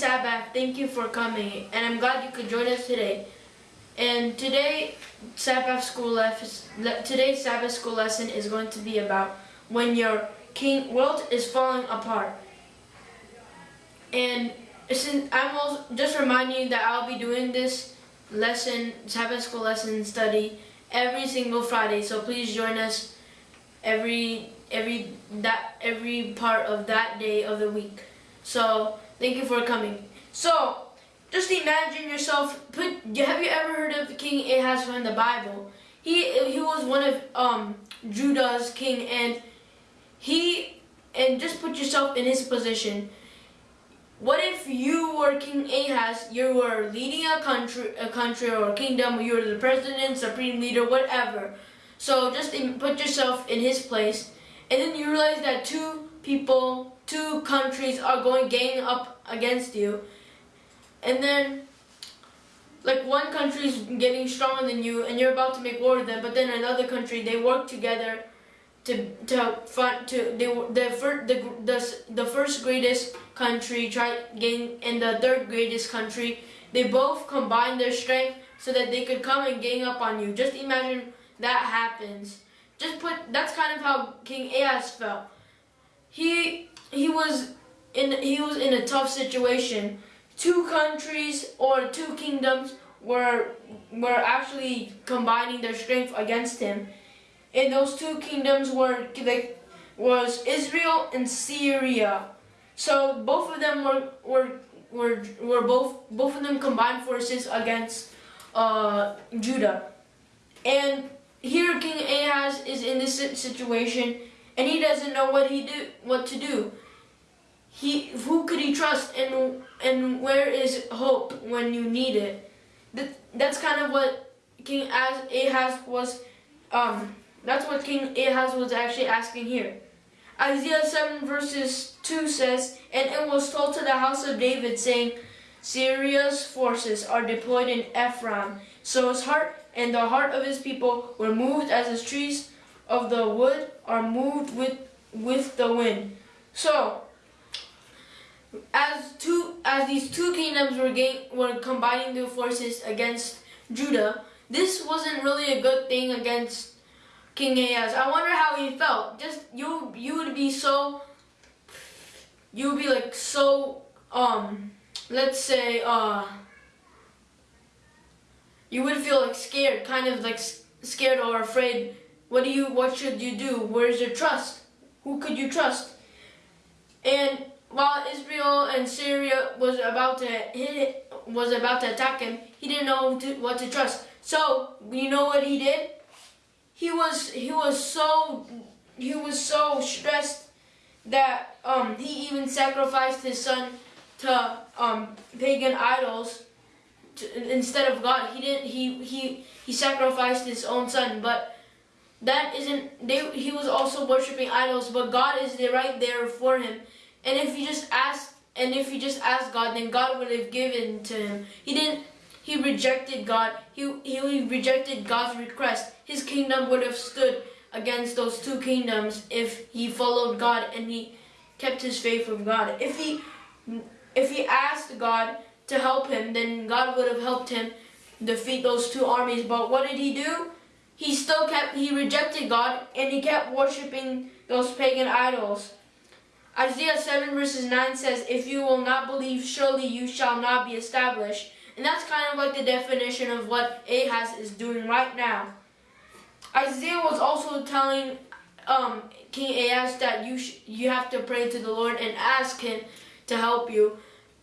thank you for coming, and I'm glad you could join us today. And today, Sabbath school lesson, today's Sabbath school lesson is going to be about when your king world is falling apart. And since I'm also just reminding you that I'll be doing this lesson, Sabbath school lesson study every single Friday. So please join us every every that every part of that day of the week. So thank you for coming. So just imagine yourself. Put have you ever heard of King Ahaz from the Bible? He he was one of um, Judah's king, and he and just put yourself in his position. What if you were King Ahaz, you were leading a country, a country or a kingdom, you were the president, supreme leader, whatever. So just put yourself in his place, and then you realize that two people, two countries are going gang up against you, and then like one country is getting stronger than you, and you're about to make war with them, but then another country they work together to to front to they the first the, the the first greatest country try gain and the third greatest country they both combine their strength so that they could come and gang up on you. Just imagine that happens. Just put that's kind of how king ahaz felt. He he was in he was in a tough situation two countries or two kingdoms were were actually combining their strength against him and those two kingdoms were was Israel and Syria. So both of them were were were, were both both of them combined forces against uh, Judah. And here King Ahaz is in this situation and he doesn't know what he do what to do. He who could he trust and and where is hope when you need it? That that's kind of what King Ahaz was um that's what King Ahaz was actually asking here. Isaiah 7 verses 2 says, And it was told to the house of David, saying, Syria's forces are deployed in Ephraim. So his heart and the heart of his people were moved as his trees of the wood are moved with, with the wind. So, as two as these two kingdoms were gain, were combining their forces against Judah, this wasn't really a good thing against King Ahaz. I wonder how he felt. Just you you would be so you would be like so um let's say uh you would feel like scared, kind of like scared or afraid. What do you what should you do? Where's your trust? Who could you trust? And while Israel and Syria was about to hit was about to attack him, he didn't know to, what to trust. So, you know what he did? he was he was so he was so stressed that um, he even sacrificed his son to um, pagan idols to, instead of God. He didn't. He he he sacrificed his own son, but that isn't. They, he was also worshiping idols, but God is right there for him. And if he just asked, and if he just asked God, then God would have given to him. He didn't he rejected God. He, he rejected God's request. His kingdom would have stood against those two kingdoms if he followed God and he kept his faith with God. If he if he asked God to help him, then God would have helped him defeat those two armies. But what did he do? He still kept he rejected God and he kept worshiping those pagan idols. Isaiah 7 verses 9 says, If you will not believe, surely you shall not be established. And that's kind of like the definition of what Ahaz is doing right now. Isaiah was also telling um, King Ahaz that you you have to pray to the Lord and ask him to help you.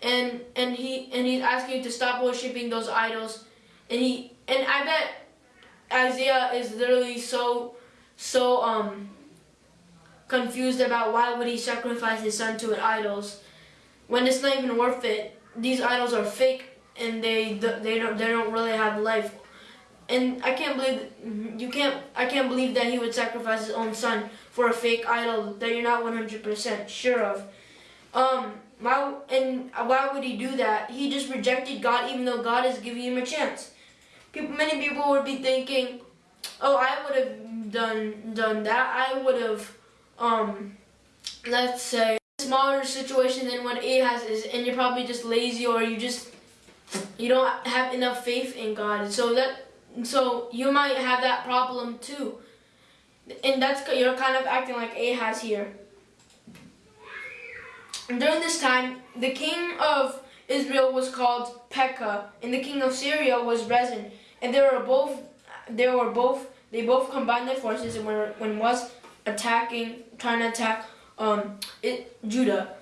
And and he and he's asking you to stop worshiping those idols. And he and I bet Isaiah is literally so so um confused about why would he sacrifice his son to an idols when it's not even worth it. These idols are fake and they they don't they don't really have life. And I can't believe you can't I can't believe that he would sacrifice his own son for a fake idol that you're not 100% sure of. Um, why and why would he do that? He just rejected God even though God is giving him a chance. Many people would be thinking, "Oh, I would have done done that. I would have, um, let's say, smaller situation than what Ahaz is, and you're probably just lazy or you just you don't have enough faith in God. So that so you might have that problem too, and that's you're kind of acting like Ahaz here. During this time, the king of Israel was called Pekah, and the king of Syria was Rezin, and they were both they were both they both combined their forces and were when was attacking trying to attack um, it, Judah.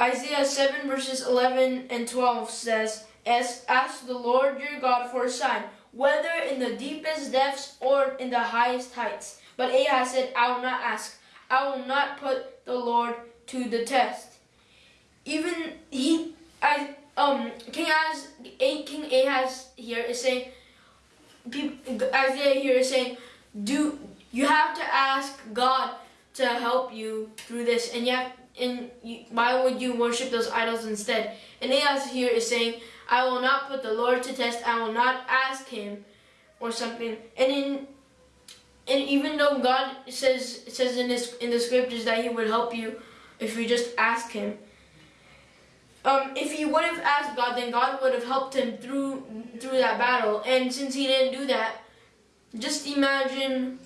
Isaiah 7 verses 11 and 12 says, Ask, ask the Lord your God for a sign, whether in the deepest depths or in the highest heights. But Ahaz said, I will not ask. I will not put the Lord to the test. Even he, I, um, King Ahaz, King Ahaz here is saying, people, Isaiah here is saying, do you have to ask God to help you through this, and yet, and you, why would you worship those idols instead? And Ahaz here is saying, I will not put the Lord to test. I will not ask Him, or something. And in and even though God says says in this in the scriptures that He would help you if you just ask Him. Um, if he would have asked God, then God would have helped him through through that battle. And since he didn't do that, just imagine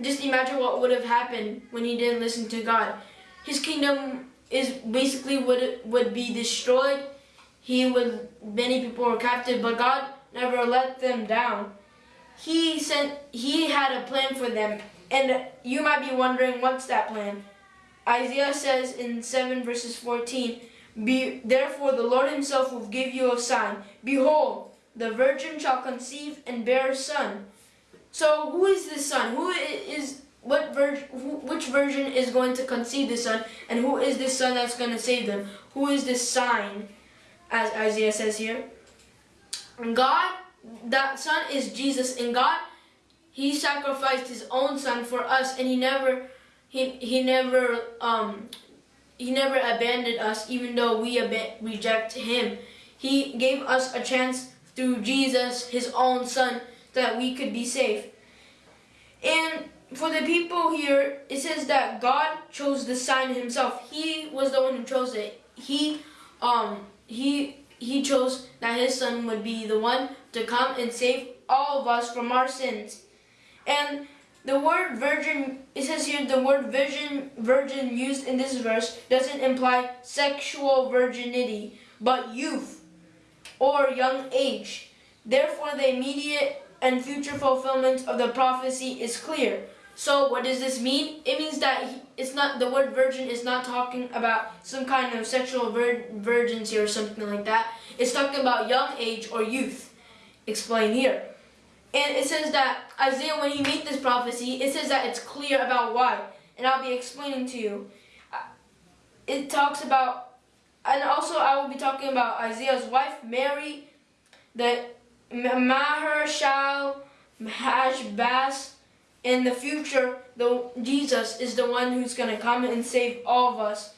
just imagine what would have happened when he didn't listen to God. His kingdom is basically would would be destroyed. He would many people were captive, but God never let them down. He sent he had a plan for them. And you might be wondering what's that plan? Isaiah says in 7 verses 14, Be, Therefore the Lord himself will give you a sign. Behold, the virgin shall conceive and bear a son so who is this son? Who is what virgin? Which virgin is going to conceive the son, and who is this son that's going to save them? Who is this sign, as Isaiah says here? God, that son is Jesus, and God, He sacrificed His own son for us, and He never, He never um, He never abandoned us, even though we reject Him. He gave us a chance through Jesus, His own son that we could be safe. And for the people here, it says that God chose the sign himself. He was the one who chose it. He um he he chose that his son would be the one to come and save all of us from our sins. And the word virgin, it says here the word virgin virgin used in this verse doesn't imply sexual virginity, but youth or young age. Therefore the immediate and future fulfillment of the prophecy is clear. So what does this mean? It means that it's not the word virgin is not talking about some kind of sexual vir virginity or something like that. It's talking about young age or youth. Explain here. And it says that Isaiah, when he made this prophecy, it says that it's clear about why. And I'll be explaining to you. Uh, it talks about, and also I will be talking about Isaiah's wife, Mary, that Mahershal Hashbaz in the future, the Jesus is the one who's going to come and save all of us.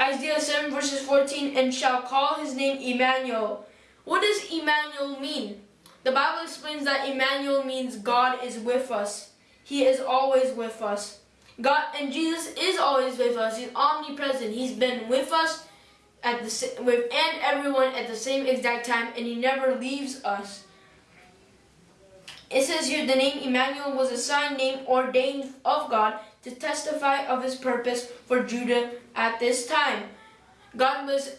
Isaiah 7 verses 14, and shall call his name Emmanuel. What does Emmanuel mean? The Bible explains that Emmanuel means God is with us. He is always with us. God and Jesus is always with us. He's omnipresent. He's been with us at the with and everyone at the same exact time, and he never leaves us. It says here the name Emmanuel was a sign name ordained of God to testify of his purpose for Judah at this time. God was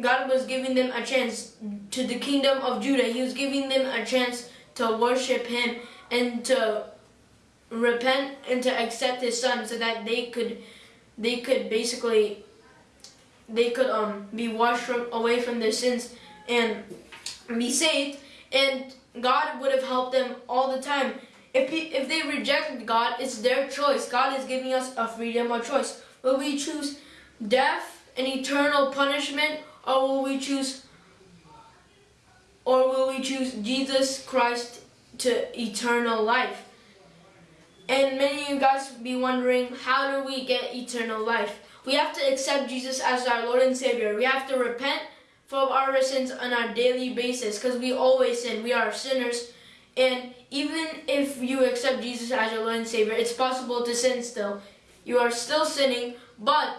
God was giving them a chance to the kingdom of Judah. He was giving them a chance to worship him and to repent and to accept his son so that they could they could basically they could um, be washed from, away from their sins and be saved. And God would have helped them all the time. If, he, if they rejected God, it's their choice. God is giving us a freedom of choice. Will we choose death and eternal punishment, or will we choose, or will we choose Jesus Christ to eternal life? And many of you guys be wondering, how do we get eternal life? We have to accept Jesus as our Lord and Savior. We have to repent from our sins on our daily basis because we always sin. We are sinners. And even if you accept Jesus as your Lord and Savior, it's possible to sin still. you are still sinning, but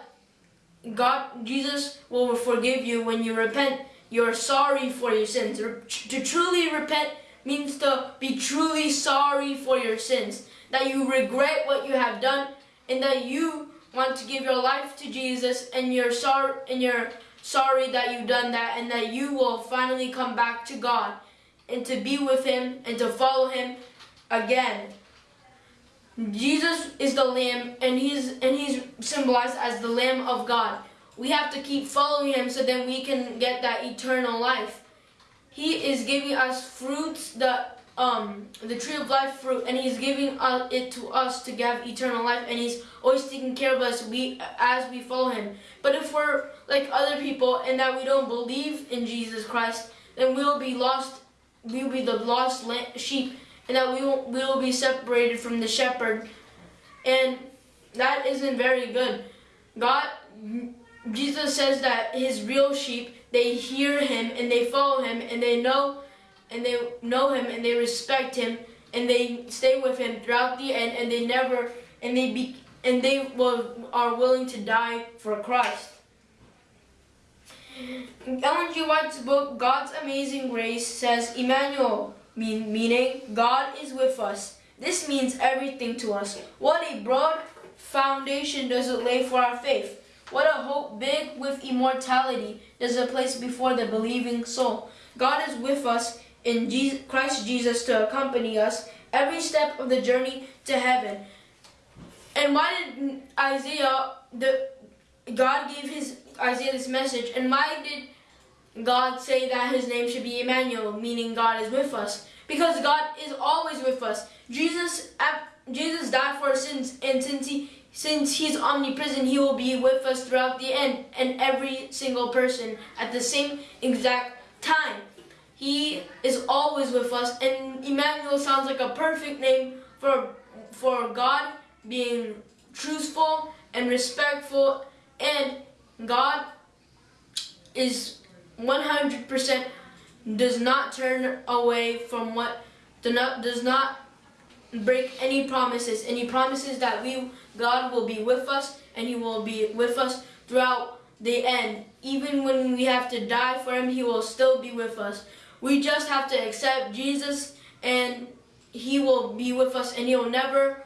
God, Jesus will forgive you when you repent. You're sorry for your sins. To truly repent means to be truly sorry for your sins. That you regret what you have done and that you want to give your life to Jesus and you're sorry and you're sorry that you've done that and that you will finally come back to God and to be with him and to follow him again. Jesus is the lamb and he's and he's symbolized as the lamb of God. We have to keep following him so then we can get that eternal life. He is giving us fruits the um the tree of life fruit and he's giving it to us to have eternal life and he's always taking care of us we as we follow him but if we're like other people and that we don't believe in jesus christ then we'll be lost we'll be the lost sheep and that we will, we will be separated from the shepherd. And that isn't very good. God, Jesus says that his real sheep, they hear him and they follow him and they know and they know him and they respect him and they stay with him throughout the end and they never and they be and they will are willing to die for Christ. Ellen G. White's book, God's Amazing Grace, says, Emmanuel, mean, meaning God is with us. This means everything to us. What a broad foundation does it lay for our faith. What a hope big with immortality does it place before the believing soul. God is with us in Jesus, Christ Jesus to accompany us every step of the journey to heaven. And why did Isaiah, the God gave his Isaiah this message, and why did God say that his name should be Emmanuel, meaning God is with us. Because God is always with us. Jesus Jesus died for our sins, and since he since he's omnipresent, he will be with us throughout the end and every single person at the same exact time. He is always with us, and Emmanuel sounds like a perfect name for for God being truthful and respectful, and God is 100% does not turn away from what does not break any promises. He promises that we God will be with us and he will be with us throughout the end. Even when we have to die for him he will still be with us. We just have to accept Jesus and he will be with us and he'll never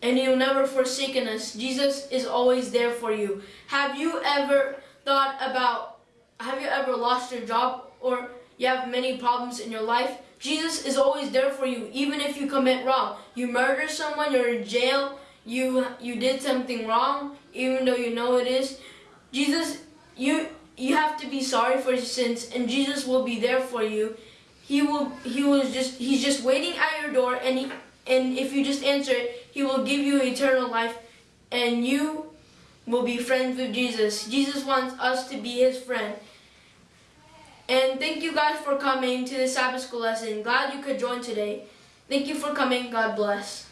and he'll never forsaken us. Jesus is always there for you. Have you ever thought about have you ever lost your job or you have many problems in your life? Jesus is always there for you, even if you commit wrong. You murder someone, you're in jail, you you did something wrong, even though you know it is. Jesus, you you have to be sorry for your sins, and Jesus will be there for you. He will he was just he's just waiting at your door, and he and if you just answer it, he will give you eternal life, and you will be friends with Jesus. Jesus wants us to be his friend. And thank you guys for coming to the Sabbath school lesson. Glad you could join today. Thank you for coming. God bless.